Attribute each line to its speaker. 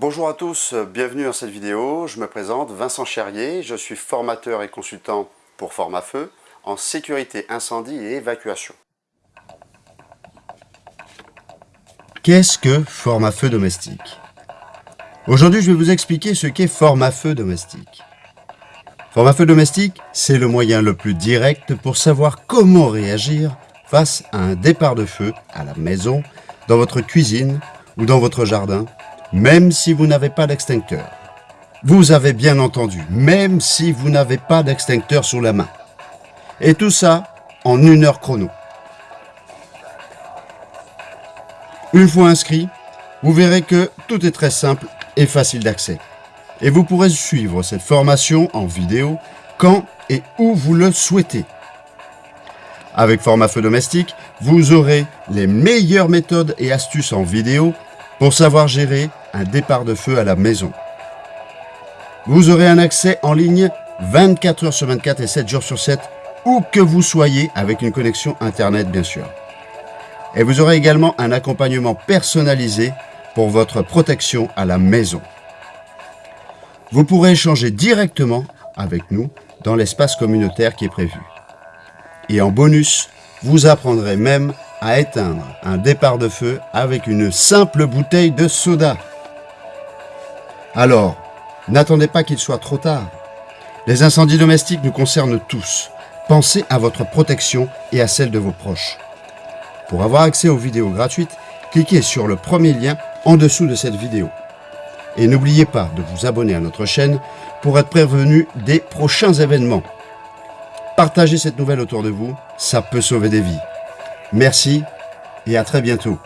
Speaker 1: Bonjour à tous, bienvenue dans cette vidéo. Je me présente, Vincent Cherrier, je suis formateur et consultant pour Formafeu en sécurité incendie et évacuation. Qu'est-ce que Formafeu domestique? Aujourd'hui, je vais vous expliquer ce qu'est Formafeu domestique. Formafeu domestique, c'est le moyen le plus direct pour savoir comment réagir face à un départ de feu à la maison, dans votre cuisine ou dans votre jardin, même si vous n'avez pas d'extincteur. Vous avez bien entendu, même si vous n'avez pas d'extincteur sous la main. Et tout ça en une heure chrono. Une fois inscrit, vous verrez que tout est très simple et facile d'accès. Et vous pourrez suivre cette formation en vidéo quand et où vous le souhaitez. Avec Format Feu Domestique, vous aurez les meilleures méthodes et astuces en vidéo pour savoir gérer un départ de feu à la maison. Vous aurez un accès en ligne 24 heures sur 24 et 7 jours sur 7, où que vous soyez, avec une connexion Internet bien sûr. Et vous aurez également un accompagnement personnalisé pour votre protection à la maison. Vous pourrez échanger directement avec nous dans l'espace communautaire qui est prévu. Et en bonus, vous apprendrez même à éteindre un départ de feu avec une simple bouteille de soda. Alors, n'attendez pas qu'il soit trop tard. Les incendies domestiques nous concernent tous. Pensez à votre protection et à celle de vos proches. Pour avoir accès aux vidéos gratuites, cliquez sur le premier lien en dessous de cette vidéo. Et n'oubliez pas de vous abonner à notre chaîne pour être prévenu des prochains événements. Partagez cette nouvelle autour de vous, ça peut sauver des vies. Merci et à très bientôt.